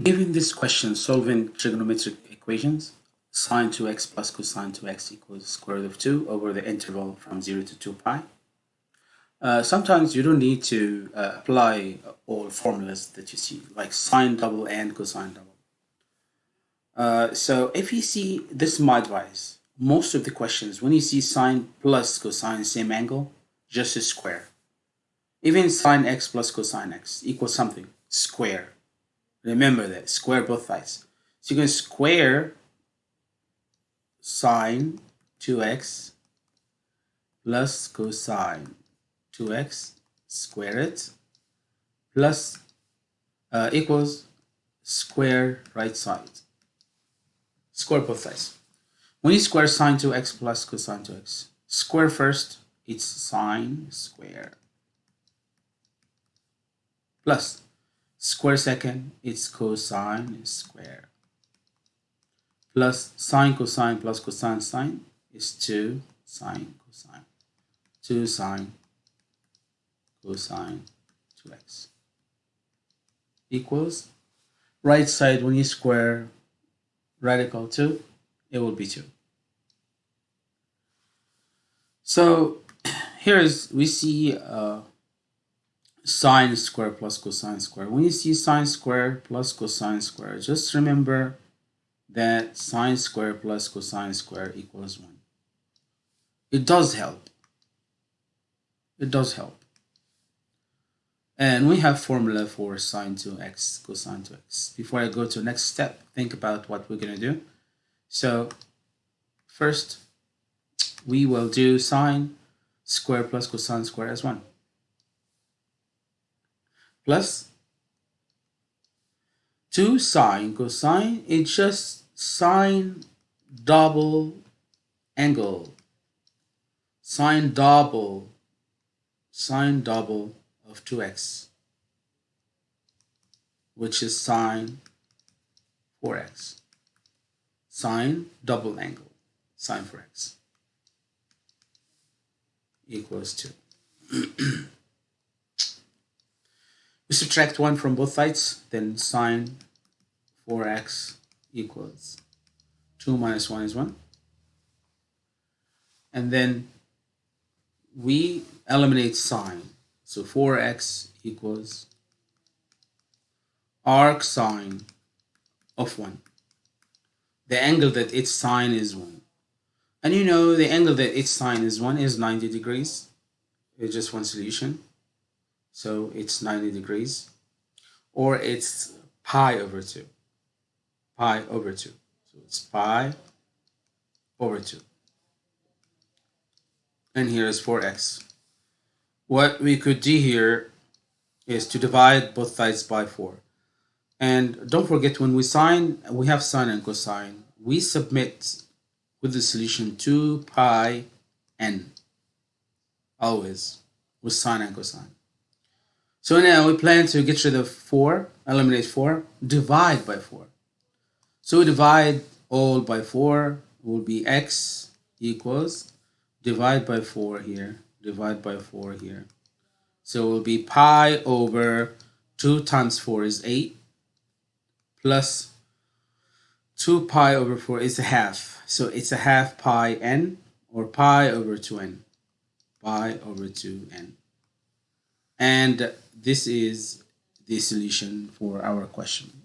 Given this question, solving trigonometric equations, sine 2x plus cosine 2x equals square root of 2 over the interval from 0 to 2 pi. Uh, sometimes you don't need to uh, apply all formulas that you see, like sine double and cosine double. Uh, so if you see this is my advice, most of the questions, when you see sine plus cosine same angle, just a square. Even sine x plus cosine x equals something, square. Remember that, square both sides. So you can square sine 2x plus cosine 2x, square it, plus uh, equals square right side. Square both sides. When you square sine 2x plus cosine 2x, square first, it's sine square. Plus Square second is cosine is square. Plus sine cosine plus cosine sine is 2 sine cosine. 2 sine cosine 2x equals right side when you square radical 2 it will be 2 so here is we see uh, sine square plus cosine square. When you see sine square plus cosine square, just remember that sine square plus cosine square equals 1. It does help. It does help. And we have formula for sine 2x cosine 2x. Before I go to the next step, think about what we're going to do. So first, we will do sine square plus cosine square as 1 plus 2 sine cosine it's just sine double angle. Sine double sine double of 2x which is sine 4x sine double angle sine 4x equals 2 We subtract 1 from both sides, then sine 4x equals 2 minus 1 is 1. And then we eliminate sine. So 4x equals arc sine of 1. The angle that its sine is 1. And you know the angle that its sine is 1 is 90 degrees. It's just one solution so it's 90 degrees or it's pi over 2 pi over 2 so it's pi over 2 and here is 4x what we could do here is to divide both sides by 4 and don't forget when we sign we have sine and cosine. We submit with the solution 2 pi n. Always with sine and cosine so now we plan to get rid of 4, eliminate 4, divide by 4. So we divide all by 4 will be x equals divide by 4 here, divide by 4 here. So it will be pi over 2 times 4 is 8 plus 2 pi over 4 is a half. So it's a half pi n or pi over 2n. Pi over 2n. And this is the solution for our question.